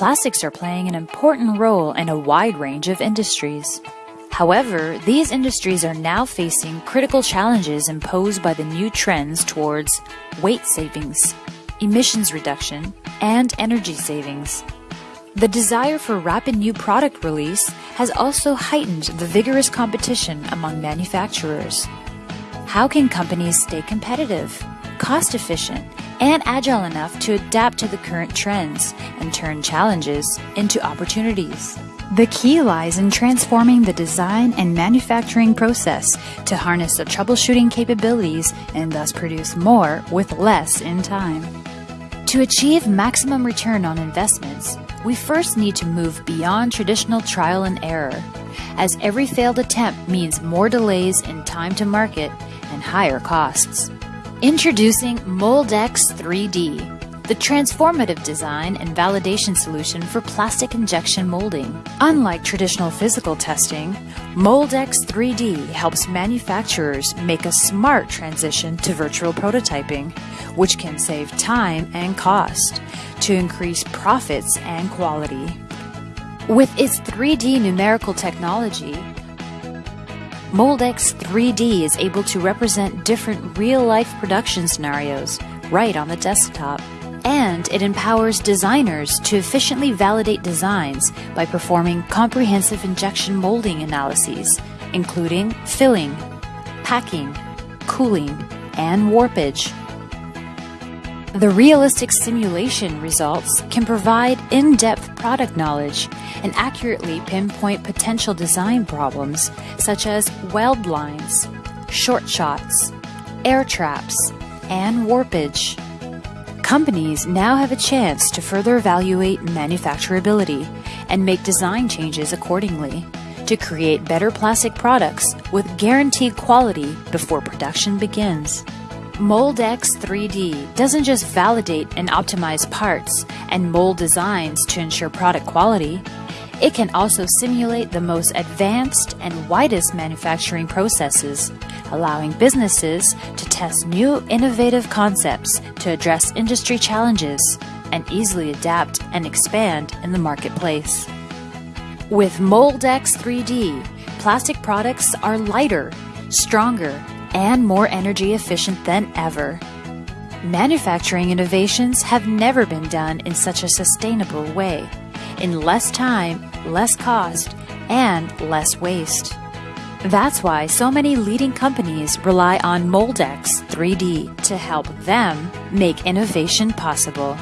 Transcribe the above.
Plastics are playing an important role in a wide range of industries. However, these industries are now facing critical challenges imposed by the new trends towards weight savings, emissions reduction, and energy savings. The desire for rapid new product release has also heightened the vigorous competition among manufacturers. How can companies stay competitive, cost efficient, and agile enough to adapt to the current trends and turn challenges into opportunities? The key lies in transforming the design and manufacturing process to harness the troubleshooting capabilities and thus produce more with less in time. To achieve maximum return on investments, we first need to move beyond traditional trial and error, as every failed attempt means more delays in time to market and higher costs. Introducing Moldex 3D, the transformative design and validation solution for plastic injection molding. Unlike traditional physical testing, Moldex 3D helps manufacturers make a smart transition to virtual prototyping, which can save time and cost to increase profits and quality. With its 3D numerical technology, Moldex 3D is able to represent different real-life production scenarios right on the desktop. And it empowers designers to efficiently validate designs by performing comprehensive injection molding analyses, including filling, packing, cooling, and warpage. The realistic simulation results can provide in-depth product knowledge and accurately pinpoint potential design problems such as weld lines, short shots, air traps, and warpage. Companies now have a chance to further evaluate manufacturability and make design changes accordingly to create better plastic products with guaranteed quality before production begins. Moldex 3D doesn't just validate and optimize parts and mold designs to ensure product quality, it can also simulate the most advanced and widest manufacturing processes, allowing businesses to test new innovative concepts to address industry challenges and easily adapt and expand in the marketplace. With Moldex 3D, plastic products are lighter, stronger, and more energy efficient than ever. Manufacturing innovations have never been done in such a sustainable way, in less time, less cost, and less waste. That's why so many leading companies rely on Moldex 3D to help them make innovation possible.